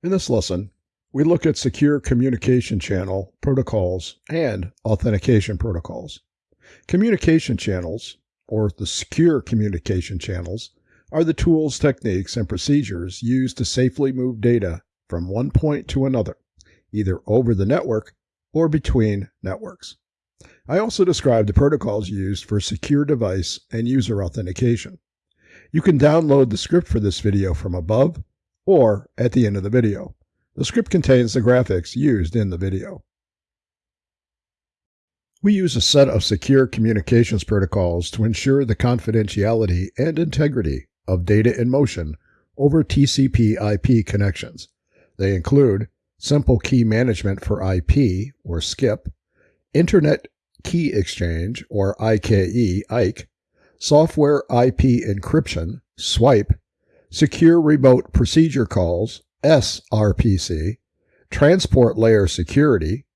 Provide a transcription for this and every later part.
In this lesson, we look at secure communication channel protocols and authentication protocols. Communication channels, or the secure communication channels, are the tools, techniques, and procedures used to safely move data from one point to another, either over the network or between networks. I also describe the protocols used for secure device and user authentication. You can download the script for this video from above or at the end of the video. The script contains the graphics used in the video. We use a set of secure communications protocols to ensure the confidentiality and integrity of data in motion over TCP IP connections. They include Simple Key Management for IP, or SKIP, Internet Key Exchange, or IKE, IKE, Software IP Encryption, SWIPE, Secure Remote Procedure Calls, SRPC, Transport Layer Security,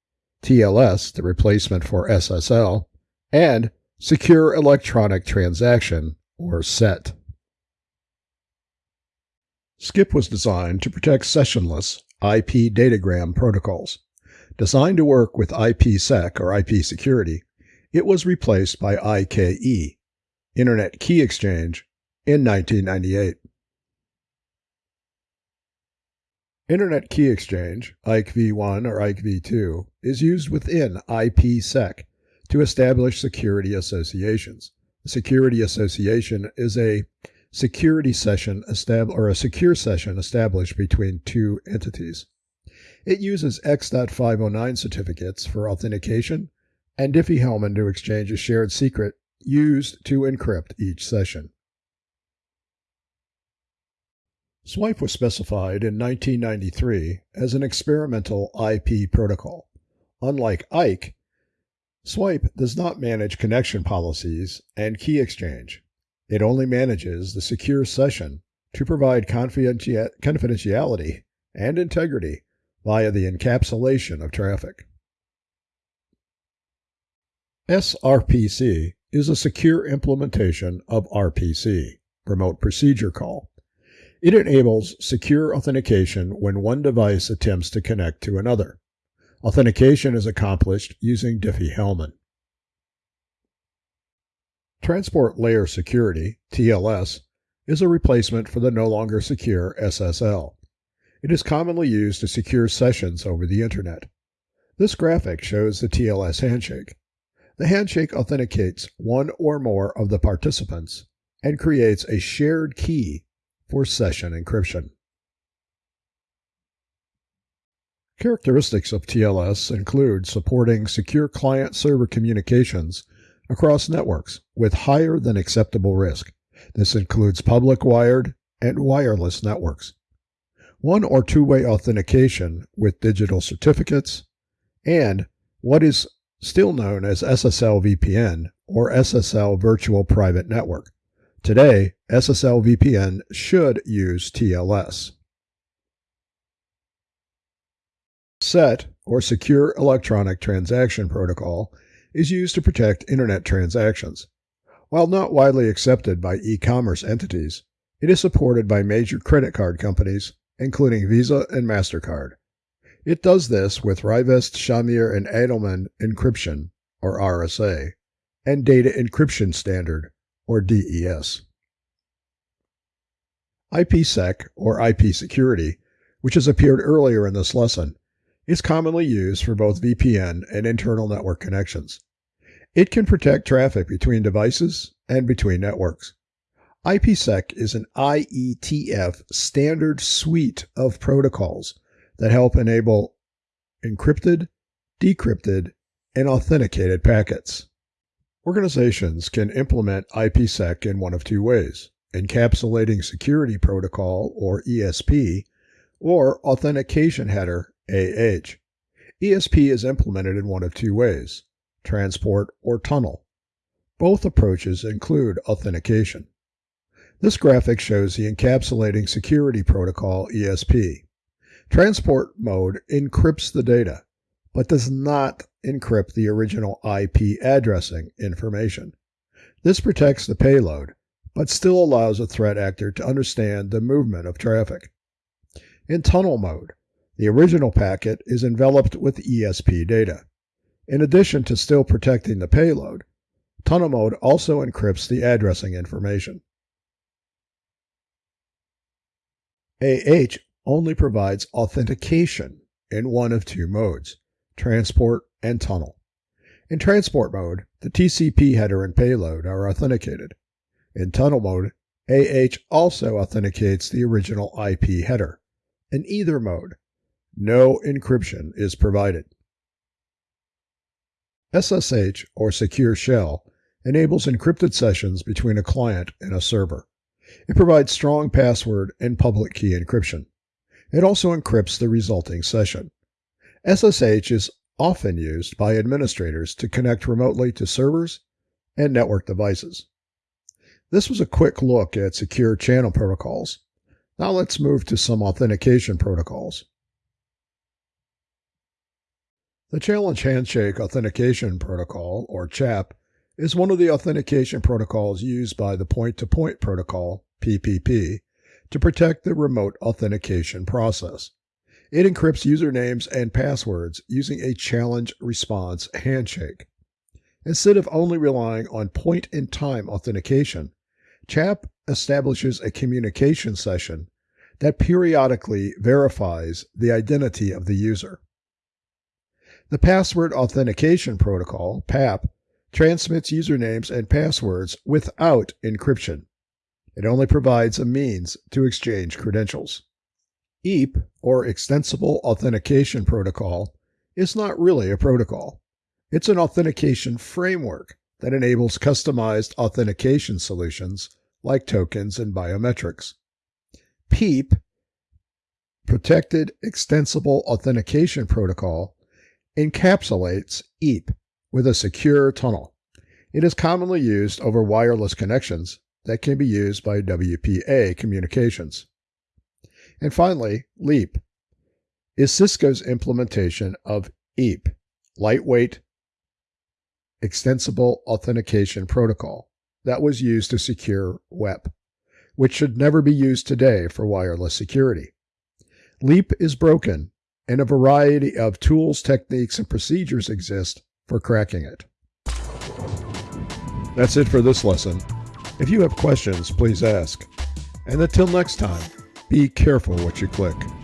TLS, the replacement for SSL, and Secure Electronic Transaction, or SET. SKIP was designed to protect sessionless IP datagram protocols. Designed to work with IPsec or IP security, it was replaced by IKE, Internet Key Exchange, in 1998. Internet Key Exchange, IKE v1 or IKE v2, is used within IPsec to establish security associations. A security association is a security session or a secure session established between two entities. It uses X.509 certificates for authentication and Diffie-Hellman to exchange a shared secret used to encrypt each session. SWIPE was specified in 1993 as an experimental IP protocol. Unlike IKE, SWIPE does not manage connection policies and key exchange. It only manages the secure session to provide confidentiality and integrity via the encapsulation of traffic. SRPC is a secure implementation of RPC, Remote Procedure Call. It enables secure authentication when one device attempts to connect to another. Authentication is accomplished using Diffie-Hellman. Transport Layer Security, TLS, is a replacement for the no longer secure SSL. It is commonly used to secure sessions over the Internet. This graphic shows the TLS handshake. The handshake authenticates one or more of the participants and creates a shared key for session encryption. Characteristics of TLS include supporting secure client-server communications across networks with higher than acceptable risk. This includes public wired and wireless networks. One or two-way authentication with digital certificates, and what is still known as SSL VPN or SSL Virtual Private Network. Today, SSL VPN should use TLS. SET, or Secure Electronic Transaction Protocol, is used to protect Internet transactions. While not widely accepted by e-commerce entities, it is supported by major credit card companies, including Visa and MasterCard. It does this with Rivest, Shamir, and Adleman encryption, or RSA, and Data Encryption Standard, or DES. IPsec, or IP security, which has appeared earlier in this lesson, is commonly used for both VPN and internal network connections. It can protect traffic between devices and between networks. IPsec is an IETF standard suite of protocols that help enable encrypted, decrypted, and authenticated packets. Organizations can implement IPsec in one of two ways encapsulating security protocol or ESP or authentication header AH. ESP is implemented in one of two ways transport or tunnel. Both approaches include authentication. This graphic shows the encapsulating security protocol ESP. Transport mode encrypts the data, but does not encrypt the original IP addressing information. This protects the payload, but still allows a threat actor to understand the movement of traffic. In tunnel mode, the original packet is enveloped with ESP data. In addition to still protecting the payload, tunnel mode also encrypts the addressing information. AH only provides authentication in one of two modes transport and tunnel. In transport mode, the TCP header and payload are authenticated. In tunnel mode, AH also authenticates the original IP header. In either mode, no encryption is provided. SSH, or Secure Shell, enables encrypted sessions between a client and a server. It provides strong password and public key encryption. It also encrypts the resulting session. SSH is often used by administrators to connect remotely to servers and network devices. This was a quick look at secure channel protocols. Now let's move to some authentication protocols. The Challenge Handshake Authentication Protocol, or CHAP, is one of the authentication protocols used by the Point to Point Protocol, PPP, to protect the remote authentication process. It encrypts usernames and passwords using a challenge response handshake. Instead of only relying on point in time authentication, CHAP establishes a communication session that periodically verifies the identity of the user. The Password Authentication Protocol, PAP, transmits usernames and passwords without encryption. It only provides a means to exchange credentials. EAP, or Extensible Authentication Protocol, is not really a protocol. It's an authentication framework that enables customized authentication solutions like tokens and biometrics. PEAP, Protected Extensible Authentication Protocol, encapsulates EAP with a secure tunnel. It is commonly used over wireless connections that can be used by WPA communications. And finally, LEAP is Cisco's implementation of EAP, Lightweight Extensible Authentication Protocol, that was used to secure WEP, which should never be used today for wireless security. LEAP is broken, and a variety of tools, techniques, and procedures exist for cracking it. That's it for this lesson. If you have questions, please ask. And until next time, be careful what you click.